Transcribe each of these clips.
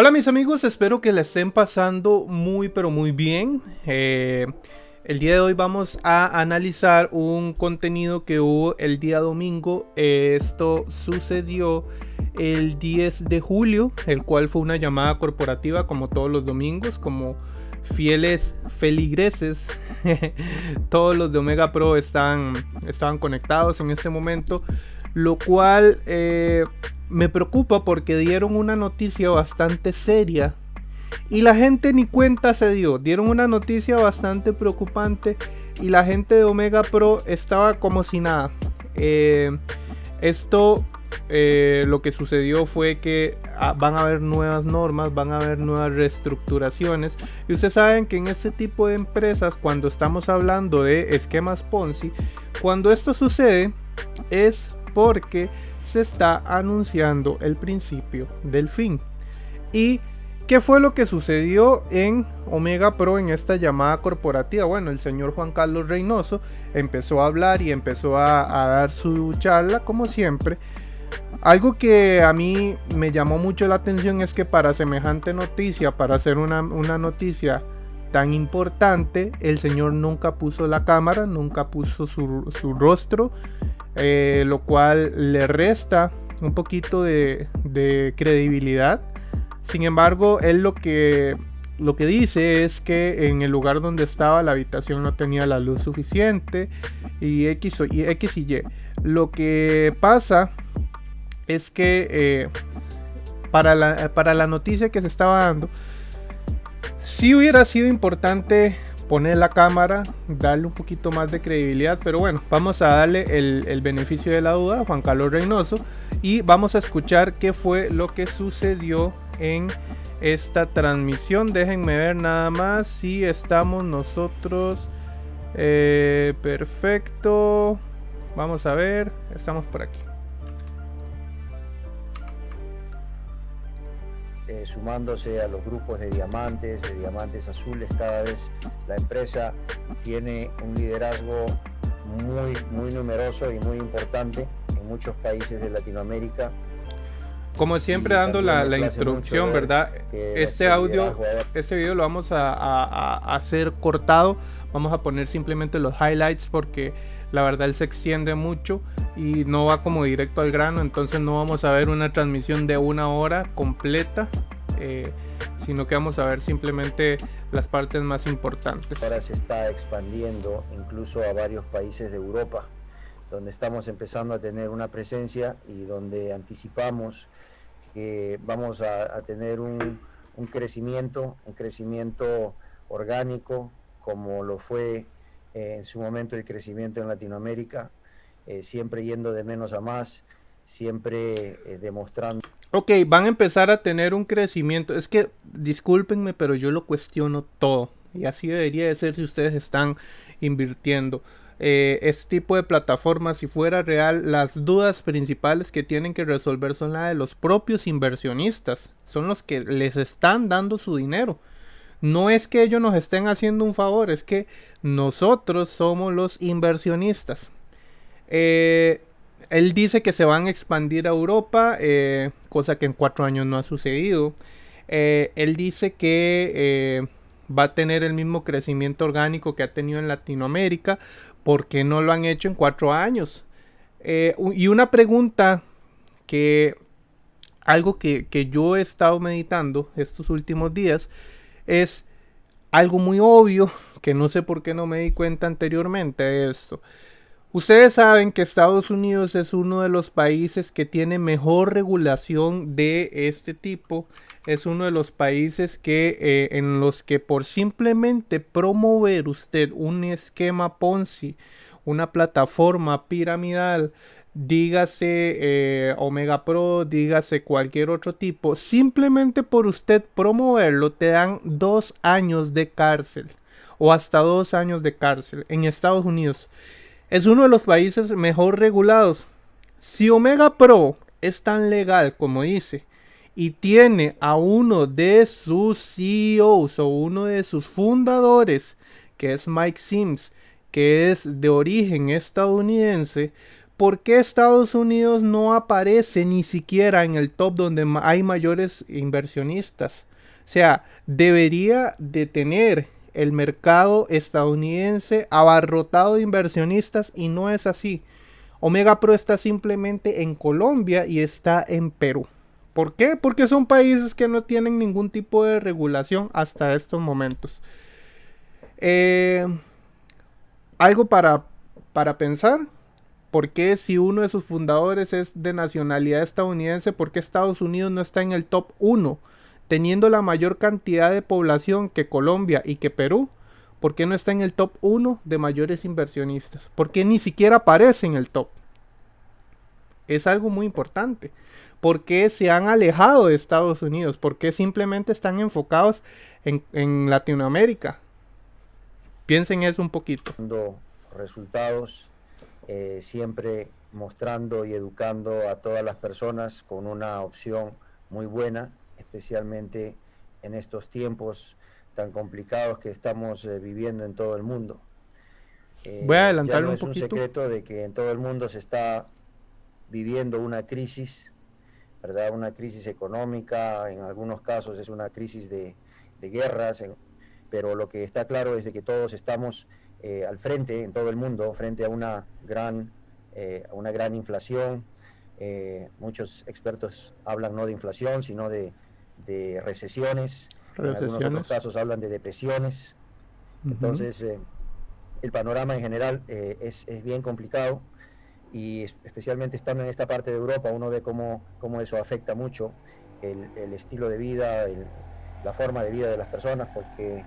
Hola mis amigos, espero que la estén pasando muy pero muy bien. Eh, el día de hoy vamos a analizar un contenido que hubo el día domingo. esto sucedió el 10 de julio, el cual fue una llamada corporativa como todos los domingos, como fieles feligreses. todos los de Omega Pro están, estaban conectados en este momento, lo cual eh, me preocupa porque dieron una noticia bastante seria y la gente ni cuenta se dio. Dieron una noticia bastante preocupante y la gente de Omega Pro estaba como si nada. Eh, esto eh, lo que sucedió fue que ah, van a haber nuevas normas, van a haber nuevas reestructuraciones. Y ustedes saben que en este tipo de empresas, cuando estamos hablando de esquemas Ponzi, cuando esto sucede es porque se está anunciando el principio del fin. ¿Y qué fue lo que sucedió en Omega Pro en esta llamada corporativa? Bueno, el señor Juan Carlos Reynoso empezó a hablar y empezó a, dar su charla como siempre. Algo que a mí me llamó mucho la atención es que para semejante noticia, para hacer una, noticia tan importante, el señor nunca puso la cámara, nunca puso su, su rostro eh, lo cual le resta un poquito de, credibilidad. Sin embargo, él lo que, lo que dice es que en el lugar donde estaba la habitación no tenía la luz suficiente y X, y, X y Y. Lo que pasa es que eh, para, la, para la noticia que se estaba dando, si hubiera sido importante poner la cámara, darle un poquito más de credibilidad. Pero bueno, vamos a darle el, beneficio de la duda a Juan Carlos Reynoso y vamos a escuchar qué fue lo que sucedió en esta transmisión. Déjenme ver nada más si estamos nosotros. Eh, perfecto. Vamos a ver, estamos por aquí. Eh, sumándose a los grupos de diamantes, de diamantes azules, cada vez la empresa tiene un liderazgo muy, muy numeroso y muy importante en muchos países de Latinoamérica. Como siempre dando la, introducción, ¿verdad? Este audio, este video lo vamos a, a, hacer cortado. Vamos a poner simplemente los highlights porque la verdad él se extiende mucho y no va como directo al grano, entonces no vamos a ver una transmisión de una hora completa, eh, sino que vamos a ver simplemente las partes más importantes. Ahora se está expandiendo incluso a varios países de Europa, donde estamos empezando a tener una presencia y donde anticipamos que vamos a, tener un, crecimiento, un crecimiento orgánico, como lo fue eh, en su momento el crecimiento en Latinoamérica, eh, siempre yendo de menos a más, siempre eh, demostrando. Ok, van a empezar a tener un crecimiento. Es que, discúlpenme, pero yo lo cuestiono todo. Y así debería de ser si ustedes están invirtiendo. este tipo de plataformas, si fuera real, las dudas principales que tienen que resolver son las de los propios inversionistas. Son los que les están dando su dinero. No es que ellos nos estén haciendo un favor, es que nosotros somos los inversionistas. Eh, él dice que se van a expandir a Europa, eh, cosa que en cuatro años no ha sucedido. Eh, él dice que va a tener el mismo crecimiento orgánico que ha tenido en Latinoamérica. porque no lo han hecho en cuatro años? y una pregunta que algo que, que yo he estado meditando estos últimos días es algo muy obvio que no sé por qué no me di cuenta anteriormente de esto. Ustedes saben que Estados Unidos es uno de los países que tiene mejor regulación de este tipo. Es uno de los países que eh, en los que por simplemente promover usted un esquema Ponzi, una plataforma piramidal, dígase eh, Omega Pro, dígase cualquier otro tipo, simplemente por usted promoverlo te dan dos años de cárcel o hasta dos años de cárcel en Estados Unidos. Es uno de los países mejor regulados. Si Omega Pro es tan legal como dice y tiene a uno de sus CEOs o uno de sus fundadores, que es Mike Sims, que es de origen estadounidense, ¿por qué Estados Unidos no aparece ni siquiera en el top donde hay mayores inversionistas? O sea, debería de tener el mercado estadounidense abarrotado de inversionistas y no es así. Omega Pro está simplemente en Colombia y está en Perú. ¿Por qué? Porque son países que no tienen ningún tipo de regulación hasta estos momentos. Eh, algo para, para pensar. ¿Por qué si uno de sus fundadores es de nacionalidad estadounidense, por qué Estados Unidos no está en el top 1? Teniendo la mayor cantidad de población que Colombia y que Perú, ¿por qué no está en el top 1 de mayores inversionistas? ¿Por qué ni siquiera aparece en el top? Es algo muy importante. ¿Por qué se han alejado de Estados Unidos? ¿Por qué simplemente están enfocados en, Latinoamérica? Piensen eso un poquito. Resultados, eh, siempre mostrando y educando a todas las personas con una opción muy buena, especialmente en estos tiempos tan complicados que estamos eh, viviendo en todo el mundo. Eh, Voy a adelantar no un es un secreto de que en todo el mundo se está viviendo una crisis ¿verdad? Una crisis económica, en algunos casos es una crisis de, guerras, pero lo que está claro es de que todos estamos eh, al frente en todo el mundo, frente a una gran, eh, una gran inflación. Eh, muchos expertos hablan no de inflación, sino de, recesiones. En algunos otros casos hablan de depresiones. Entonces, el panorama en general es, es bien complicado y especialmente estando en esta parte de Europa, uno ve cómo, cómo eso afecta mucho el, el estilo de vida, la forma de vida de las personas, porque eh,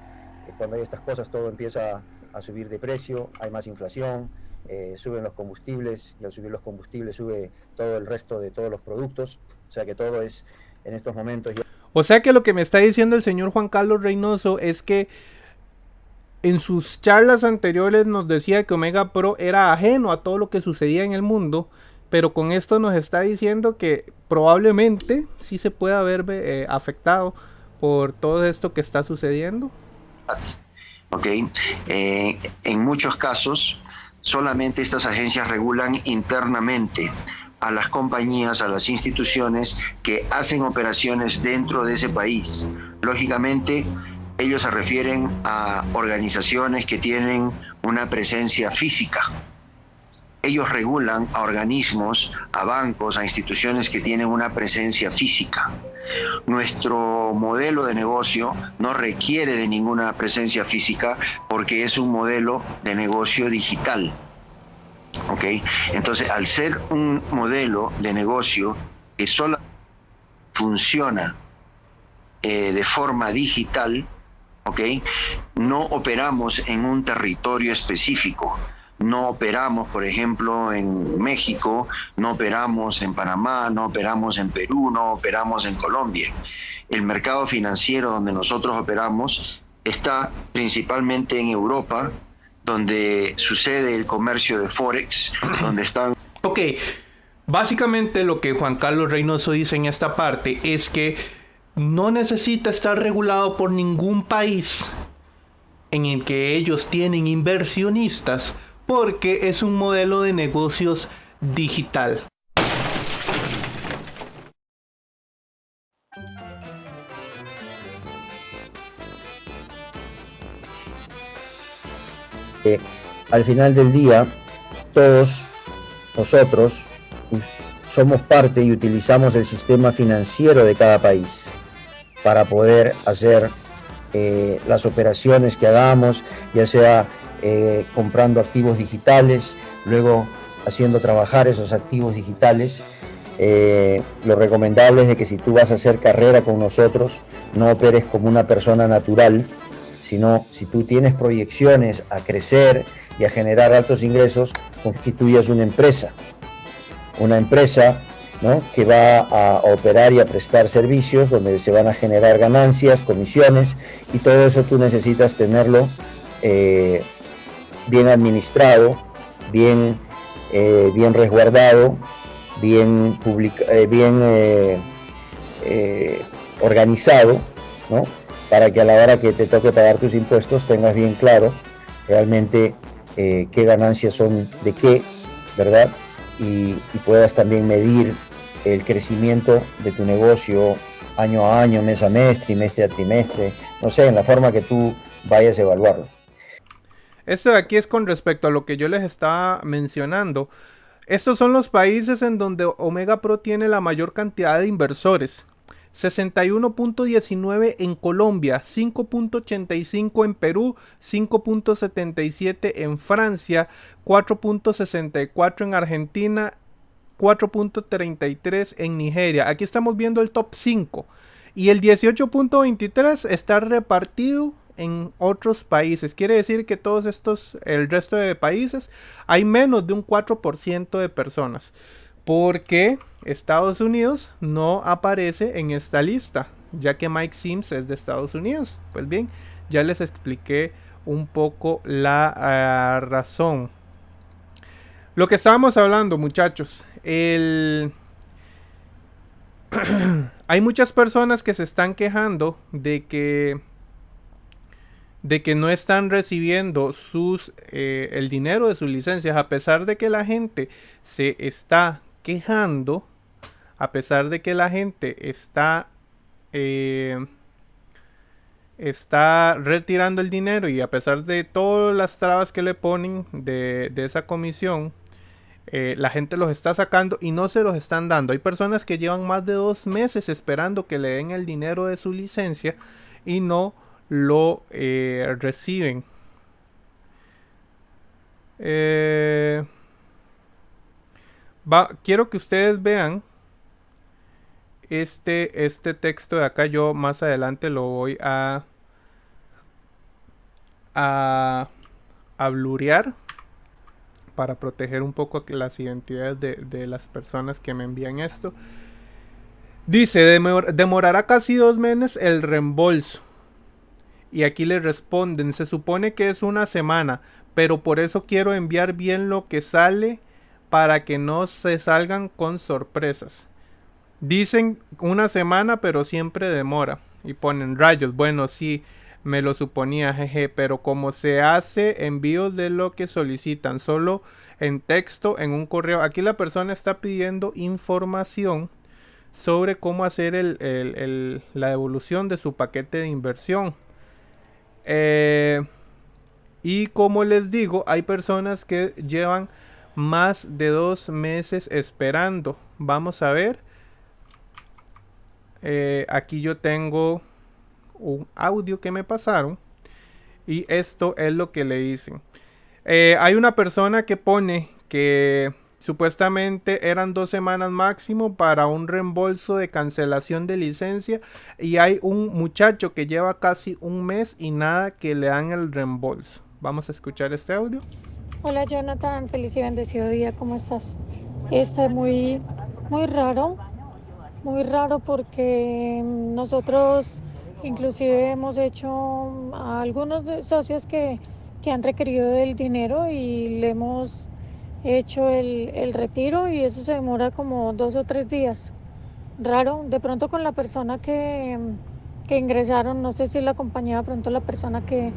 cuando hay estas cosas todo empieza a, subir de precio, hay más inflación, eh, suben los combustibles y al subir los combustibles sube todo el resto de todos los productos, o sea que todo es en estos momentos... O sea que lo que me está diciendo el señor Juan Carlos Reynoso es que en sus charlas anteriores nos decía que Omega Pro era ajeno a todo lo que sucedía en el mundo, pero con esto nos está diciendo que probablemente sí se pueda ver eh, afectado por todo esto que está sucediendo. Ok, eh, en muchos casos solamente estas agencias regulan internamente a las compañías, a las instituciones que hacen operaciones dentro de ese país. Lógicamente, ellos se refieren a organizaciones que tienen una presencia física. Ellos regulan a organismos, a bancos, a instituciones que tienen una presencia física. Nuestro modelo de negocio no requiere de ninguna presencia física porque es un modelo de negocio digital. ¿Ok? Entonces, al ser un modelo de negocio que solo funciona eh, de forma digital, no operamos en un territorio específico. No operamos, por ejemplo, en México, no operamos en Panamá, no operamos en Perú, no operamos en Colombia. El mercado financiero donde nosotros operamos está principalmente en Europa, donde sucede el comercio de Forex, donde están... Ok, básicamente lo que Juan Carlos Reynoso dice en esta parte es que no necesita estar regulado por ningún país en el que ellos tienen inversionistas porque es un modelo de negocios digital. Al final del día, todos nosotros somos parte y utilizamos el sistema financiero de cada país para poder hacer eh, las operaciones que hagamos, ya sea eh, comprando activos digitales, luego haciendo trabajar esos activos digitales. Eh, lo recomendable es de que si tú vas a hacer carrera con nosotros, no operes como una persona natural, sino si tú tienes proyecciones a crecer y a generar altos ingresos, constituyas una empresa. Una empresa que va a operar y a prestar servicios donde se van a generar ganancias, comisiones y todo eso tú necesitas tenerlo eh, bien administrado, bien, eh, bien resguardado, bien, eh, bien organizado, para que a la hora que te toque pagar tus impuestos tengas bien claro realmente qué ganancias son de qué, ¿verdad? y, puedas también medir el crecimiento de tu negocio año a año, mes a mes, trimestre a trimestre, no sé, en la forma que tú vayas a evaluarlo. Esto de aquí es con respecto a lo que yo les estaba mencionando. Estos son los países en donde Omega Pro tiene la mayor cantidad de inversores. 61.19 en Colombia, 5.85 en Perú, 5.77 en Francia, 4.64 en Argentina, 4.33 en Nigeria. Aquí estamos viendo el top 5. Y el 18.23 está repartido en otros países. Quiere decir que todos estos, el resto de países, hay menos de un 4% de personas. Porque Estados Unidos no aparece en esta lista, ya que Mike Sims es de Estados Unidos. Pues bien, ya les expliqué un poco la ah, razón. Lo que estábamos hablando, muchachos, el... hay muchas personas que se están quejando de que de que no están recibiendo sus eh, el dinero de sus licencias a pesar de que la gente se está quejando a pesar de que la gente está eh, está retirando el dinero y a pesar de todas las trabas que le ponen de, esa comisión eh, la gente los está sacando y no se los están dando hay personas que llevan más de dos meses esperando que le den el dinero de su licencia y no lo eh, reciben. Quiero que ustedes vean este, este texto de acá. Yo más adelante lo voy a, a, a para proteger un poco las identidades de, de las personas que me envían esto. Dice, demorará casi dos meses el reembolso. Y aquí le responden, se supone que es una semana, pero por eso quiero enviar bien lo que sale para que no se salgan con sorpresas. Dicen una semana, pero siempre demora. Y ponen rayos. Bueno, sí, me lo suponía, jeje. Pero como se hace envíos de lo que solicitan, solo en texto, en un correo. Aquí la persona está pidiendo información sobre cómo hacer la devolución de su paquete de inversión. Eh, y como les digo, hay personas que llevan más de dos meses esperando. Vamos a ver. Eh, aquí yo tengo un audio que me pasaron. Y esto es lo que le dicen. Eh, hay una persona que pone que Supuestamente eran dos semanas máximo para un reembolso de cancelación de licencia y hay un muchacho que lleva casi un mes y nada que le dan el reembolso. Vamos a escuchar este audio. Hola Jonathan, feliz y bendecido día, ¿cómo estás? Está muy, muy raro, muy raro porque nosotros inclusive hemos hecho a algunos socios que, que han requerido del dinero y le hemos hecho el, retiro y eso se demora como dos o tres días. Raro, de pronto con la persona que, que ingresaron, no sé si la compañía de pronto la persona que,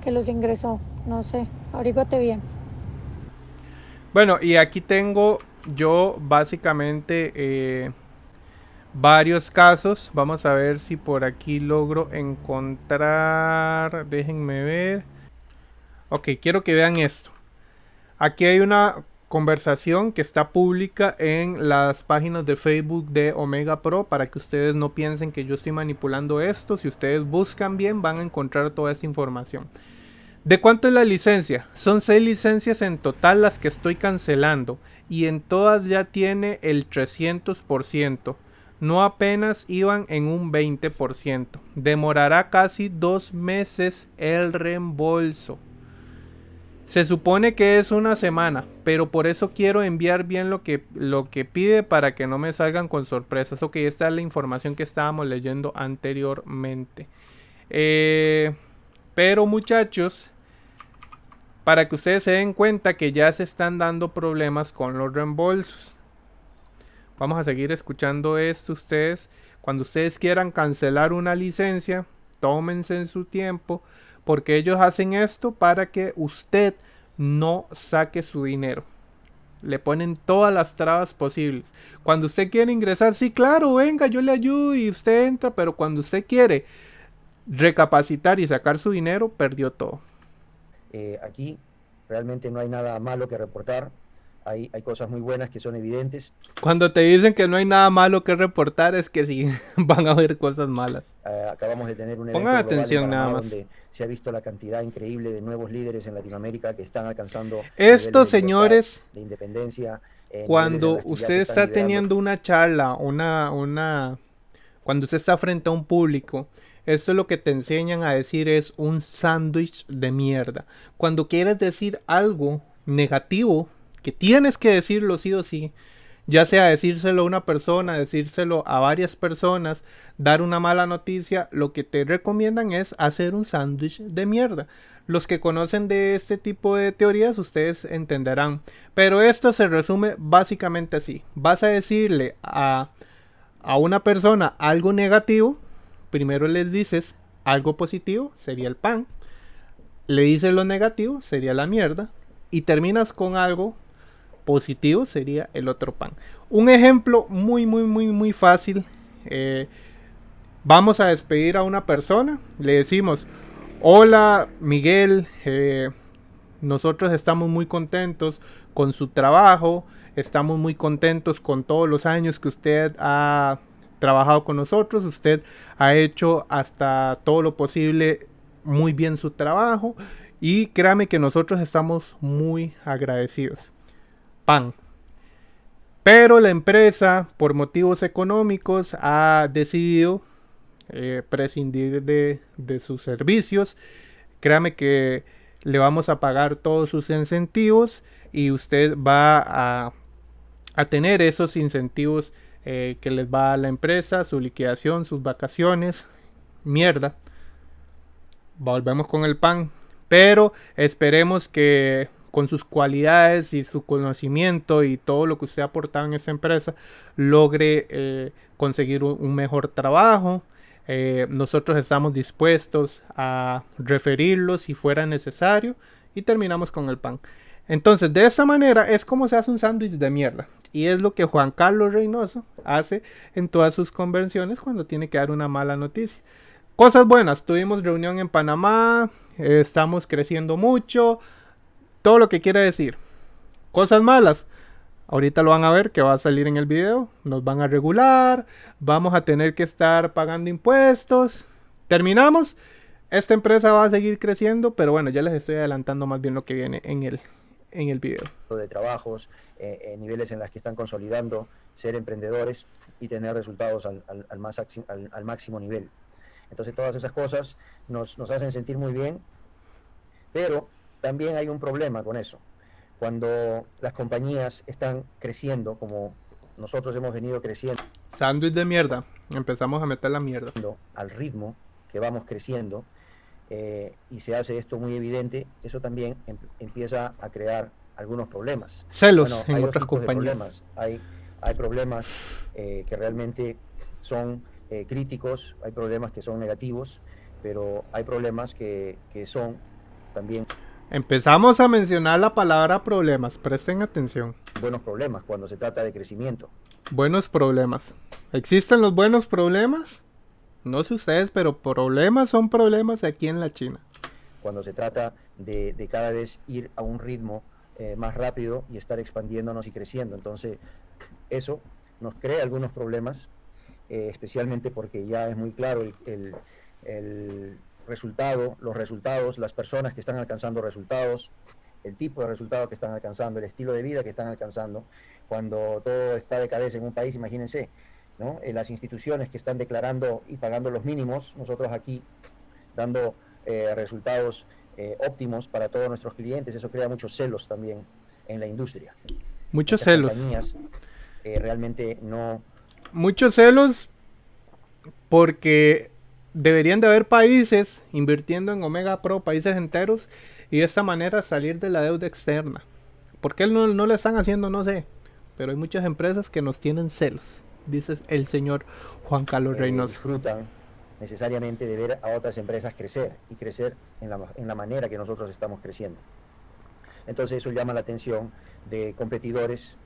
que los ingresó, no sé, averíguate bien. Bueno, y aquí tengo yo básicamente eh, varios casos. Vamos a ver si por aquí logro encontrar. Déjenme ver. Ok, quiero que vean esto. Aquí hay una conversación que está pública en las páginas de Facebook de Omega Pro para que ustedes no piensen que yo estoy manipulando esto. Si ustedes buscan bien van a encontrar toda esa información. ¿De cuánto es la licencia? Son 6 licencias en total las que estoy cancelando y en todas ya tiene el 300%. No apenas iban en un 20%. Demorará casi dos meses el reembolso. Se supone que es una semana, pero por eso quiero enviar bien lo que, lo que pide para que no me salgan con sorpresas. Ok, esta es la información que estábamos leyendo anteriormente. Eh, pero muchachos, para que ustedes se den cuenta que ya se están dando problemas con los reembolsos. Vamos a seguir escuchando esto ustedes. Cuando ustedes quieran cancelar una licencia, tómense en su tiempo porque ellos hacen esto para que usted no saque su dinero. Le ponen todas las trabas posibles. Cuando usted quiere ingresar, sí, claro, venga, yo le ayudo y usted entra, pero cuando usted quiere recapacitar y sacar su dinero, perdió todo. Eh, aquí realmente no hay nada malo que reportar. Hay, hay, cosas muy buenas que son evidentes. Cuando te dicen que no hay nada malo que reportar, es que sí, van a haber cosas malas. Uh, acabamos de tener un evento Pongan atención nada más. donde se ha visto la cantidad increíble de nuevos líderes en Latinoamérica que están alcanzando estos de señores de independencia. Eh, cuando usted está liderando. teniendo una charla, una, una, cuando usted está frente a un público, esto es lo que te enseñan a decir es un sándwich de mierda. Cuando quieres decir algo negativo, que tienes que decirlo sí o sí, ya sea decírselo a una persona, decírselo a varias personas, dar una mala noticia, lo que te recomiendan es hacer un sándwich de mierda. Los que conocen de este tipo de teorías, ustedes entenderán. Pero esto se resume básicamente así. Vas a decirle a, a una persona algo negativo, primero les dices algo positivo, sería el pan. Le dices lo negativo, sería la mierda. Y terminas con algo positivo, sería el otro pan. Un ejemplo muy, muy, muy, muy fácil. Eh, vamos a despedir a una persona. Le decimos, hola Miguel, eh, nosotros estamos muy contentos con su trabajo. Estamos muy contentos con todos los años que usted ha trabajado con nosotros, usted ha hecho hasta todo lo posible muy bien su trabajo y créame que nosotros estamos muy agradecidos. Pan. Pero la empresa, por motivos económicos, ha decidido eh, prescindir de, de sus servicios. Créame que le vamos a pagar todos sus incentivos y usted va a, a tener esos incentivos eh, que les va a la empresa, su liquidación, sus vacaciones, mierda. Volvemos con el pan, pero esperemos que con sus cualidades y su conocimiento y todo lo que usted ha aportado en esa empresa logre eh, conseguir un, mejor trabajo. Eh, nosotros estamos dispuestos a referirlo si fuera necesario y terminamos con el pan. Entonces, de esta manera es como se hace un sándwich de mierda. Y es lo que Juan Carlos Reynoso hace en todas sus convenciones cuando tiene que dar una mala noticia. Cosas buenas, tuvimos reunión en Panamá, eh, estamos creciendo mucho, todo lo que quiere decir. Cosas malas, ahorita lo van a ver que va a salir en el video, nos van a regular, vamos a tener que estar pagando impuestos. Terminamos, esta empresa va a seguir creciendo, pero bueno, ya les estoy adelantando más bien lo que viene en el, en el video. De trabajos, eh, eh, niveles en las que están consolidando, ser emprendedores y tener resultados al, al, al más, al, al, máximo nivel. Entonces todas esas cosas nos, nos hacen sentir muy bien, pero también hay un problema con eso. Cuando las compañías están creciendo, como nosotros hemos venido creciendo. Sándwich de mierda. Empezamos a meter la mierda. Al ritmo que vamos creciendo, eh, y se hace esto muy evidente, eso también em empieza a crear algunos problemas. Celos bueno, en hay otras compañías. Hay, hay problemas eh, que realmente son eh, críticos, hay problemas que son negativos, pero hay problemas que, que son también... Empezamos a mencionar la palabra problemas, presten atención. Buenos problemas cuando se trata de crecimiento. Buenos problemas. ¿Existen los buenos problemas? No sé ustedes, pero problemas son problemas aquí en la China. Cuando se trata de, cada vez ir a un ritmo eh, más rápido y estar expandiéndonos y creciendo. Entonces, eso nos crea algunos problemas, eh, especialmente porque ya es muy claro el, el, el, resultado, los resultados, las personas que están alcanzando resultados, el tipo de resultados que están alcanzando, el estilo de vida que están alcanzando. Cuando todo está de cabeza en un país, imagínense, ¿no? Eh, las instituciones que están declarando y pagando los mínimos, nosotros aquí dando eh, resultados eh, óptimos para todos nuestros clientes, eso crea muchos celos también en la industria. Muchos celos. Eh, realmente no... Muchos celos porque deberían de haber países invirtiendo en Omega Pro, países enteros, y de esta manera salir de la deuda externa. ¿Por qué no, no lo están haciendo? No sé. Pero hay muchas empresas que nos tienen celos, dice el señor Juan Carlos eh, Reynoso. Disfrutan necesariamente de ver a otras empresas crecer y crecer en la, en la manera que nosotros estamos creciendo. Entonces eso llama la atención de competidores,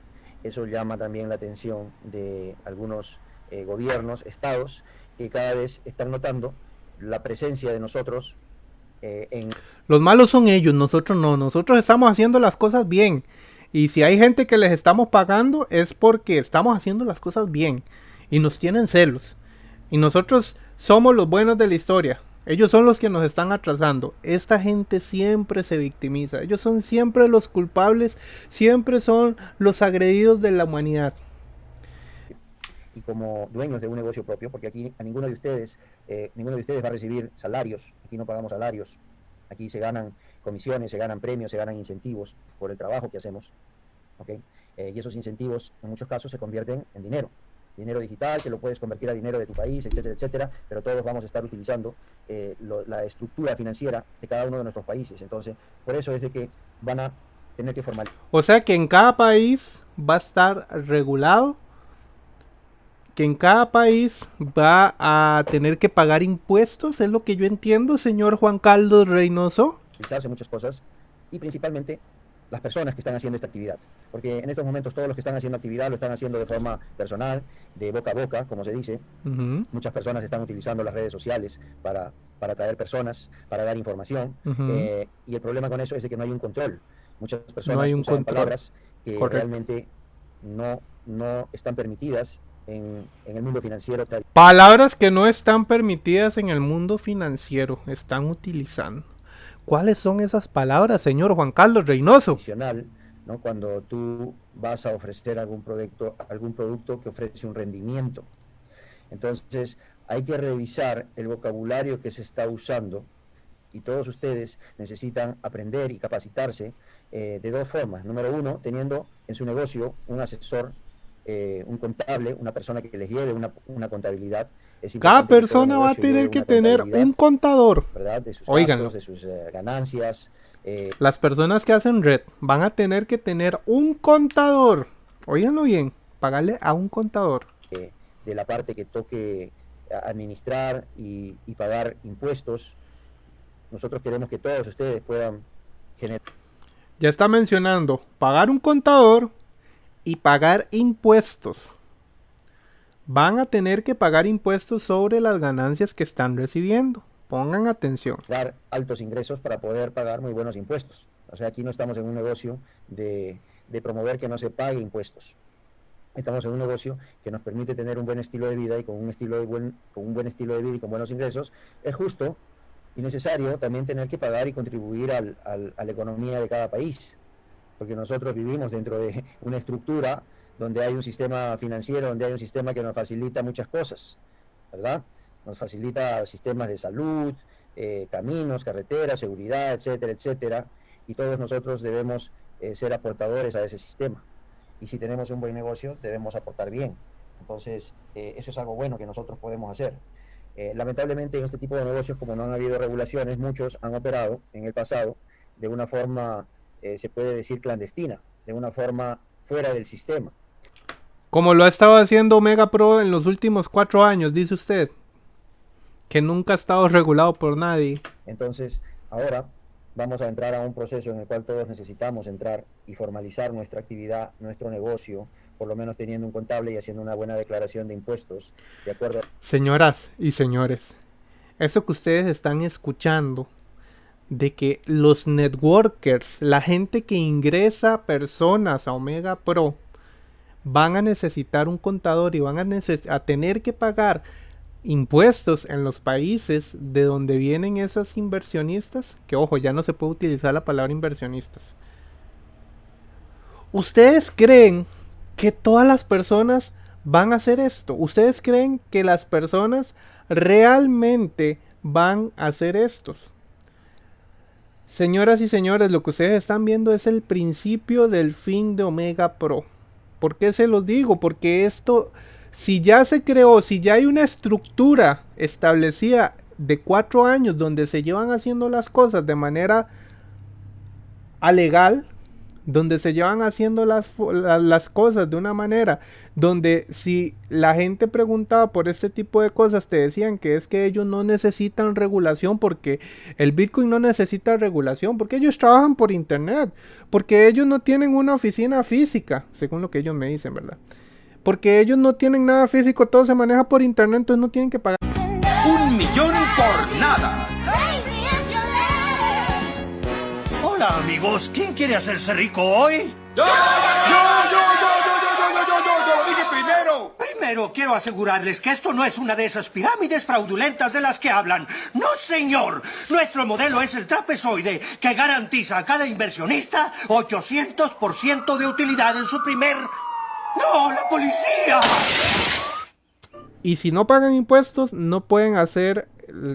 eso llama también la atención de algunos eh, gobiernos, estados, que cada vez están notando la presencia de nosotros eh, en... Los malos son ellos, nosotros no, nosotros estamos haciendo las cosas bien. Y si hay gente que les estamos pagando es porque estamos haciendo las cosas bien. Y nos tienen celos. Y nosotros somos los buenos de la historia. Ellos son los que nos están atrasando. Esta gente siempre se victimiza. Ellos son siempre los culpables. Siempre son los agredidos de la humanidad. Y como dueños de un negocio propio, porque aquí a ninguno de ustedes, eh, ninguno de ustedes va a recibir salarios. Aquí no pagamos salarios. Aquí se ganan comisiones, se ganan premios, se ganan incentivos por el trabajo que hacemos. ¿okay? Eh, y esos incentivos en muchos casos se convierten en dinero. Dinero digital, que lo puedes convertir a dinero de tu país, etcétera, etcétera, pero todos vamos a estar utilizando eh, la estructura financiera de cada uno de nuestros países. Entonces, por eso es de que van a tener que formar. O sea que en cada país va a estar regulado que en cada país va a tener que pagar impuestos, es lo que yo entiendo, señor Juan Carlos Reynoso. Hace muchas cosas y principalmente las personas que están haciendo esta actividad. Porque en estos momentos todos los que están haciendo actividad lo están haciendo de forma personal, de boca a boca, como se dice. Muchas personas están utilizando las redes sociales para, para atraer personas, para dar información. Eh, y el problema con eso es de que no hay un control. Muchas personas no hay un usan palabras que realmente no, no están permitidas en, el mundo financiero. Palabras que no están permitidas en el mundo financiero, están utilizando. ¿Cuáles son esas palabras, señor Juan Carlos Reynoso? ¿no? Cuando tú vas a ofrecer algún producto, algún producto que ofrece un rendimiento. Entonces, hay que revisar el vocabulario que se está usando y todos ustedes necesitan aprender y capacitarse eh, de dos formas. Número uno, teniendo en su negocio un asesor eh, un contable, una persona que les lleve una, contabilidad. Cada persona va a tener que tener un contador. ¿verdad? De sus de sus eh, ganancias. Eh, Las personas que hacen red van a tener que tener un contador. Óiganlo bien, pagarle a un contador. de la parte que toque administrar y, y pagar impuestos. Nosotros queremos que todos ustedes puedan generar. Ya está mencionando pagar un contador, y pagar impuestos. Van a tener que pagar impuestos sobre las ganancias que están recibiendo. Pongan atención. Dar altos ingresos para poder pagar muy buenos impuestos. O sea, aquí no estamos en un negocio de, promover que no se pague impuestos. Estamos en un negocio que nos permite tener un buen estilo de vida y con un estilo de buen, con un buen estilo de vida y con buenos ingresos. Es justo y necesario también tener que pagar y contribuir al, a la economía de cada país porque nosotros vivimos dentro de una estructura donde hay un sistema financiero, donde hay un sistema que nos facilita muchas cosas, ¿verdad? Nos facilita sistemas de salud, eh, caminos, carreteras, seguridad, etcétera, etcétera, y todos nosotros debemos eh, ser aportadores a ese sistema. Y si tenemos un buen negocio, debemos aportar bien. Entonces, eh, eso es algo bueno que nosotros podemos hacer. lamentablemente, en este tipo de negocios, como no han habido regulaciones, muchos han operado en el pasado de una forma se puede decir clandestina, de una forma fuera del sistema. Como lo ha estado haciendo Omega Pro en los últimos cuatro años, dice usted, que nunca ha estado regulado por nadie. Entonces, ahora vamos a entrar a un proceso en el cual todos necesitamos entrar y formalizar nuestra actividad, nuestro negocio, por lo menos teniendo un contable y haciendo una buena declaración de impuestos, de acuerdo. Señoras y señores, eso que ustedes están escuchando de que los networkers, la gente que ingresa personas a Omega Pro, van a necesitar un contador y van a, tener que pagar impuestos en los países de donde vienen esos inversionistas, que ojo, ya no se puede utilizar la palabra inversionistas. ¿Ustedes creen que todas las personas van a hacer esto? ¿Ustedes creen que las personas realmente van a hacer estos? Señoras y señores, lo que ustedes están viendo es el principio del fin de Omega Pro. ¿Por qué se los digo? Porque esto, si ya se creó, si ya hay una estructura establecida de cuatro años donde se llevan haciendo las cosas de manera alegal, donde se llevan haciendo las, las, cosas de una manera, donde si la gente preguntaba por este tipo de cosas, te decían que es que ellos no necesitan regulación porque el Bitcoin no necesita regulación, porque ellos trabajan por Internet, porque ellos no tienen una oficina física, según lo que ellos me dicen, ¿verdad? Porque ellos no tienen nada físico, todo se maneja por Internet, entonces no tienen que pagar. Un millón por nada. Hola amigos, ¿quién quiere hacerse rico hoy? ¡Yo! ¡Yo, yo, yo, yo, yo, yo, yo, yo, yo lo dije primero! Primero, quiero asegurarles que esto no es una de esas pirámides fraudulentas de las que hablan. ¡No, señor! Nuestro modelo es el trapezoide, que garantiza a cada inversionista 800% de utilidad en su primer... ¡No, la policía! Y si no pagan impuestos, no pueden hacer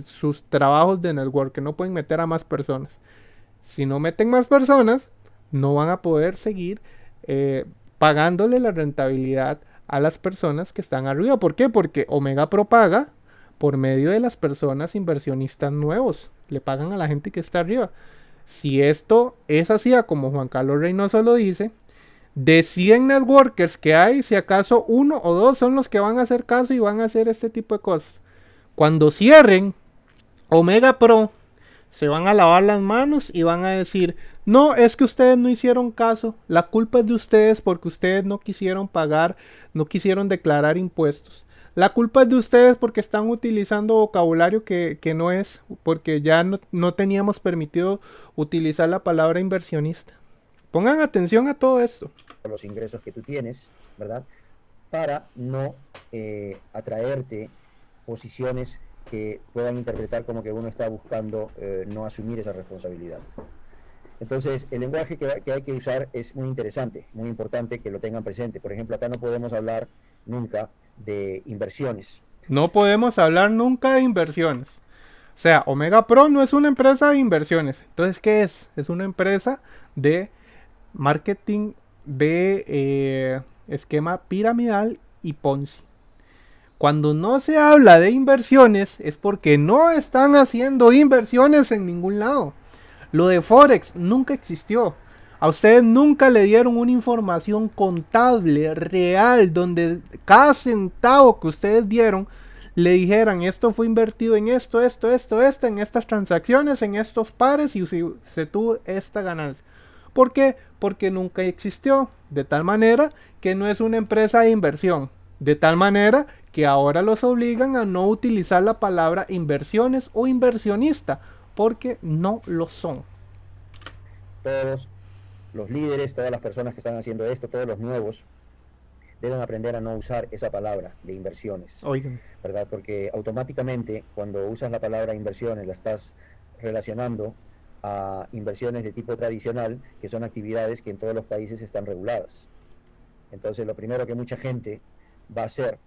sus trabajos de network, no pueden meter a más personas. Si no meten más personas, no van a poder seguir eh, pagándole la rentabilidad a las personas que están arriba. ¿Por qué? Porque Omega Pro paga por medio de las personas inversionistas nuevos. Le pagan a la gente que está arriba. Si esto es así, como Juan Carlos Reynoso lo dice, de 100 networkers que hay, si acaso uno o dos son los que van a hacer caso y van a hacer este tipo de cosas. Cuando cierren Omega Pro se van a lavar las manos y van a decir, no, es que ustedes no hicieron caso, la culpa es de ustedes porque ustedes no quisieron pagar, no quisieron declarar impuestos. La culpa es de ustedes porque están utilizando vocabulario que, no es, porque ya no, no, teníamos permitido utilizar la palabra inversionista. Pongan atención a todo esto. Los ingresos que tú tienes, ¿verdad? Para no eh, atraerte posiciones que puedan interpretar como que uno está buscando eh, no asumir esa responsabilidad. Entonces, el lenguaje que, hay que usar es muy interesante, muy importante que lo tengan presente. Por ejemplo, acá no podemos hablar nunca de inversiones. No podemos hablar nunca de inversiones. O sea, Omega Pro no es una empresa de inversiones. Entonces, ¿qué es? Es una empresa de marketing de eh, esquema piramidal y Ponzi. Cuando no se habla de inversiones es porque no están haciendo inversiones en ningún lado. Lo de Forex nunca existió. A ustedes nunca le dieron una información contable, real, donde cada centavo que ustedes dieron le dijeran esto fue invertido en esto, esto, esto, esto, en estas transacciones, en estos pares y se tuvo esta ganancia. ¿Por qué? Porque nunca existió. De tal manera que no es una empresa de inversión. De tal manera que ahora los obligan a no utilizar la palabra inversiones o inversionista, porque no lo son. Todos los líderes, todas las personas que están haciendo esto, todos los nuevos, deben aprender a no usar esa palabra de inversiones. Oigan. ¿Verdad? Porque automáticamente cuando usas la palabra inversiones la estás relacionando a inversiones de tipo tradicional, que son actividades que en todos los países están reguladas. Entonces, lo primero que mucha gente va a hacer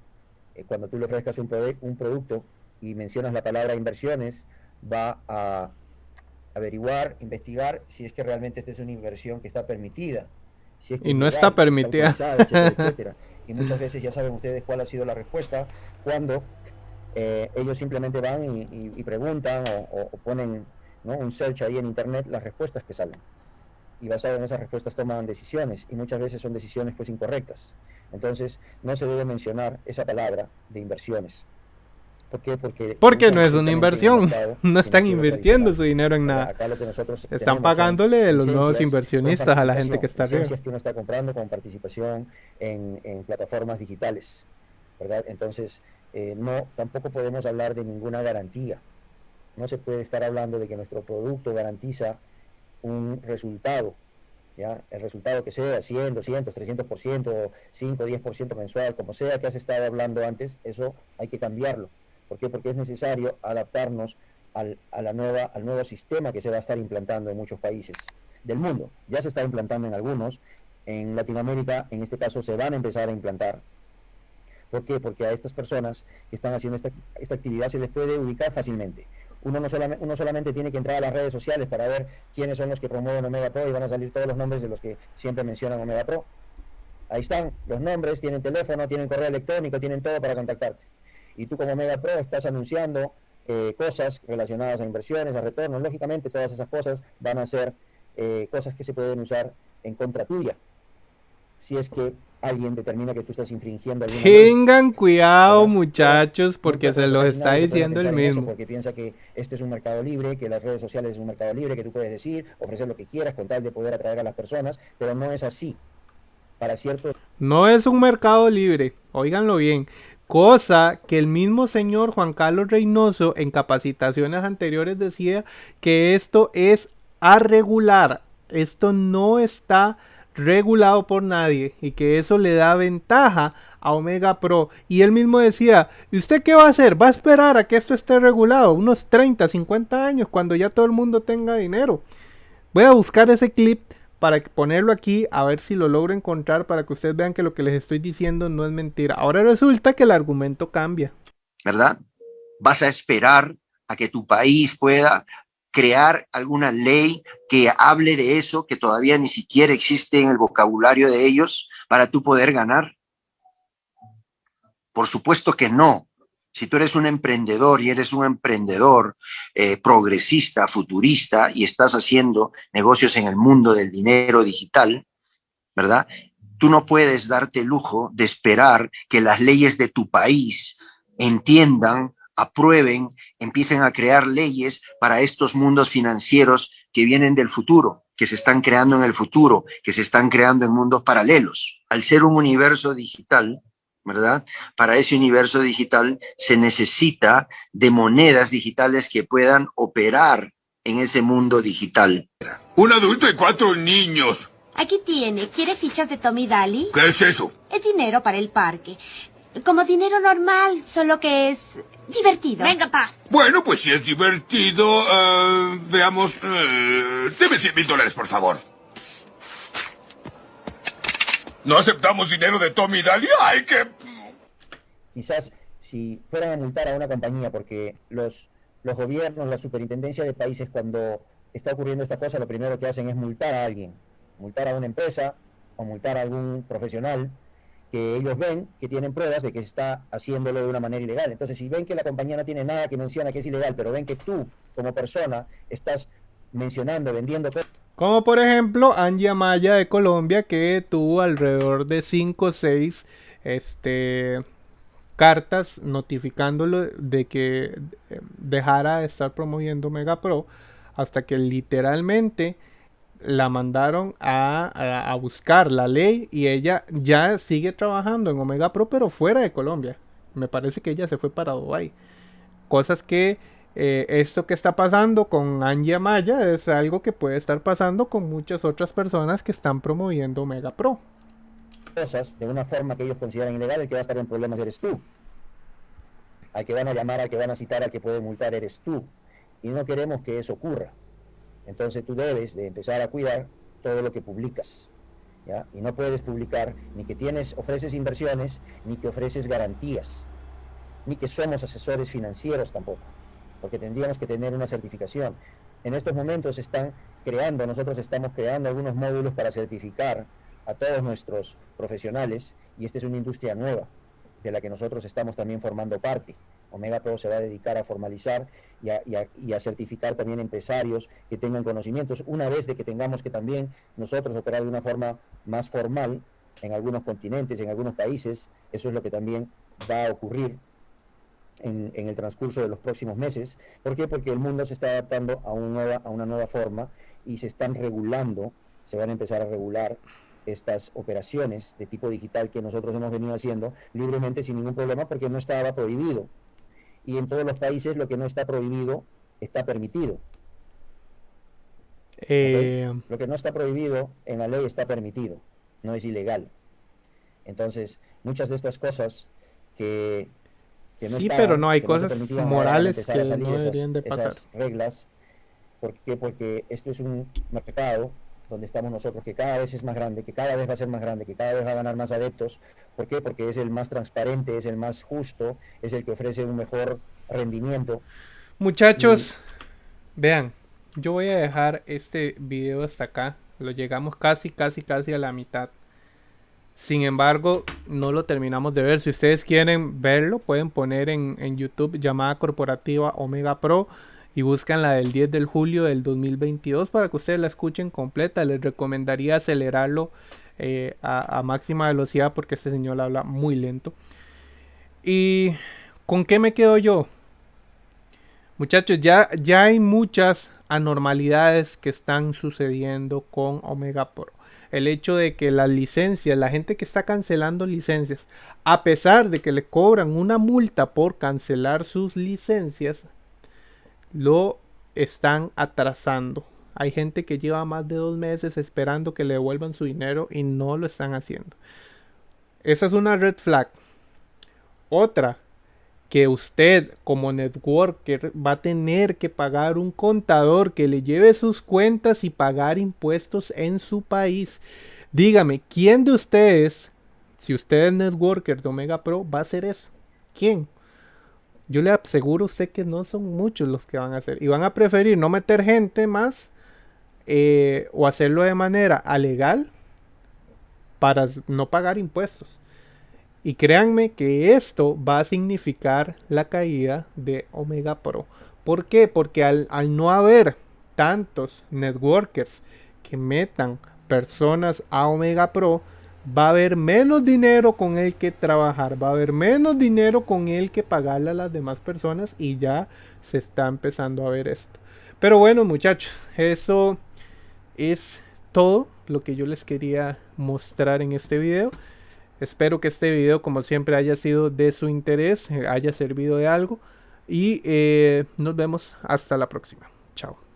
eh, cuando tú le ofrezcas un, un producto y mencionas la palabra inversiones, va a averiguar, investigar si es que realmente esta es una inversión que está permitida. y no está permitida. Y muchas veces ya saben ustedes cuál ha sido la respuesta cuando eh, ellos simplemente van y, preguntan o, ponen un search ahí en internet las respuestas que salen. Y basado en esas respuestas toman decisiones y muchas veces son decisiones pues incorrectas. Entonces, no se debe mencionar esa palabra de inversiones. ¿Por qué? Porque, Porque no es una inversión. No están invirtiendo su dinero en nada. están pagándole los nuevos inversionistas a la gente que está arriba. que uno está comprando con participación en, plataformas digitales. ¿verdad? Entonces, eh, no, tampoco podemos hablar de ninguna garantía. No se puede estar hablando de que nuestro producto garantiza un resultado el resultado que sea, 100, 200, 300%, 5, 10% mensual, como sea que has estado hablando antes, eso hay que cambiarlo. ¿Por qué? Porque es necesario adaptarnos al, a la nueva, al nuevo sistema que se va a estar implantando en muchos países del mundo. Ya se está implantando en algunos, en Latinoamérica, en este caso, se van a empezar a implantar. ¿Por qué? Porque a estas personas que están haciendo esta, esta actividad se les puede ubicar fácilmente uno, no solamente, uno solamente tiene que entrar a las redes sociales para ver quiénes son los que promueven Omega Pro y van a salir todos los nombres de los que siempre mencionan Omega Pro. Ahí están los nombres, tienen teléfono, tienen correo electrónico, tienen todo para contactarte. Y tú como Omega Pro estás anunciando eh, cosas relacionadas a inversiones, a retornos. Lógicamente todas esas cosas van a ser eh, cosas que se pueden usar en contra tuya. Si es que alguien determina que tú estás infringiendo alguna Tengan cuidado, muchachos, porque se los está diciendo el mismo. porque piensa que esto es un mercado libre, que las redes sociales es un mercado libre, que tú puedes decir, ofrecer lo que quieras con tal de poder atraer a las personas, pero no es así. Para cierto. No es un mercado libre, óiganlo bien. Cosa que el mismo señor Juan Carlos Reynoso en capacitaciones anteriores decía que esto es a regular. Esto no está regulado por nadie y que eso le da ventaja a Omega Pro. Y él mismo decía, ¿y usted qué va a hacer? ¿Va a esperar a que esto esté regulado? Unos 30, 50 años, cuando ya todo el mundo tenga dinero. Voy a buscar ese clip para ponerlo aquí, a ver si lo logro encontrar para que ustedes vean que lo que les estoy diciendo no es mentira. Ahora resulta que el argumento cambia. ¿Verdad? Vas a esperar a que tu país pueda crear alguna ley que hable de eso, que todavía ni siquiera existe en el vocabulario de ellos, para tú poder ganar? Por supuesto que no. Si tú eres un emprendedor y eres un emprendedor eh, progresista, futurista, y estás haciendo negocios en el mundo del dinero digital, ¿verdad? Tú no puedes darte el lujo de esperar que las leyes de tu país entiendan aprueben, empiecen a crear leyes para estos mundos financieros que vienen del futuro, que se están creando en el futuro, que se están creando en mundos paralelos. Al ser un universo digital, ¿verdad? Para ese universo digital se necesita de monedas digitales que puedan operar en ese mundo digital. Un adulto y cuatro niños. Aquí tiene. ¿Quiere fichas de Tommy Daly? ¿Qué es eso? Es dinero para el parque. Como dinero normal, solo que es divertido. Venga, pa. Bueno, pues si es divertido, eh, veamos. Eh, deme 100 mil dólares, por favor. ¿No aceptamos dinero de Tommy Daly? ¡Ay, que... Quizás si fueran a multar a una compañía, porque los, los gobiernos, la superintendencia de países, cuando está ocurriendo esta cosa, lo primero que hacen es multar a alguien. Multar a una empresa o multar a algún profesional que ellos ven que tienen pruebas de que está haciéndolo de una manera ilegal. Entonces, si ven que la compañía no tiene nada que menciona que es ilegal, pero ven que tú, como persona, estás mencionando, vendiendo... Como por ejemplo Angie Amaya de Colombia, que tuvo alrededor de 5 o 6 este, cartas notificándolo de que eh, dejara de estar promoviendo Mega Pro, hasta que literalmente la mandaron a, buscar la ley y ella ya sigue trabajando en Omega Pro, pero fuera de Colombia. Me parece que ella se fue para Dubai. Cosas que eh, esto que está pasando con Angie Maya es algo que puede estar pasando con muchas otras personas que están promoviendo Omega Pro. Cosas de una forma que ellos consideran ilegal, el que va a estar en problemas eres tú. Al que van a llamar, al que van a citar, al que puede multar eres tú. Y no queremos que eso ocurra. Entonces tú debes de empezar a cuidar todo lo que publicas. ¿ya? Y no puedes publicar ni que tienes, ofreces inversiones, ni que ofreces garantías, ni que somos asesores financieros tampoco, porque tendríamos que tener una certificación. En estos momentos están creando, nosotros estamos creando algunos módulos para certificar a todos nuestros profesionales y esta es una industria nueva de la que nosotros estamos también formando parte. Omega Pro se va a dedicar a formalizar y a, certificar también empresarios que tengan conocimientos, una vez de que tengamos que también nosotros operar de una forma más formal en algunos continentes, en algunos países, eso es lo que también va a ocurrir en, el transcurso de los próximos meses. ¿Por qué? Porque el mundo se está adaptando a, a una nueva forma y se están regulando, se van a empezar a regular estas operaciones de tipo digital que nosotros hemos venido haciendo libremente sin ningún problema porque no estaba prohibido y en todos los países lo que no está prohibido está permitido. Eh, lo que no está prohibido en la ley está permitido, no es ilegal. Entonces, muchas de estas cosas que, no sí, pero no hay cosas morales que no deberían de pasar. Esas reglas, ¿por qué? Porque esto es un mercado donde estamos nosotros, que cada vez es más grande, que cada vez va a ser más grande, que cada vez va a ganar más adeptos. ¿Por qué? Porque es el más transparente, es el más justo, es el que ofrece un mejor rendimiento. Muchachos, vean, yo voy a dejar este video hasta acá. Lo llegamos casi, casi, casi a la mitad. Sin embargo, no lo terminamos de ver. Si ustedes quieren verlo, pueden poner en, en YouTube llamada corporativa Omega Pro y buscan la del 10 de julio del 2022 para que ustedes la escuchen completa. Les recomendaría acelerarlo eh, a, máxima velocidad porque este señor habla muy lento. ¿Y con qué me quedo yo? Muchachos, ya, ya hay muchas anormalidades que están sucediendo con Omega Pro. El hecho de que las licencias, la gente que está cancelando licencias, a pesar de que le cobran una multa por cancelar sus licencias, lo están atrasando. Hay gente que lleva más de dos meses esperando que le devuelvan su dinero y no lo están haciendo. Esa es una red flag. Otra, que usted como networker va a tener que pagar un contador que le lleve sus cuentas y pagar impuestos en su país. Dígame, ¿quién de ustedes, si usted es networker de Omega Pro, va a hacer eso? ¿Quién? Yo le aseguro a usted que no son muchos los que van a hacer. Y van a preferir no meter gente más eh, o hacerlo de manera alegal para no pagar impuestos. Y créanme que esto va a significar la caída de Omega Pro. ¿Por qué? Porque al, al no haber tantos networkers que metan personas a Omega Pro, va a haber menos dinero con el que trabajar, va a haber menos dinero con el que pagarle a las demás personas y ya se está empezando a ver esto. Pero bueno muchachos, eso es todo lo que yo les quería mostrar en este video. Espero que este video como siempre haya sido de su interés, haya servido de algo y eh, nos vemos hasta la próxima. Chao.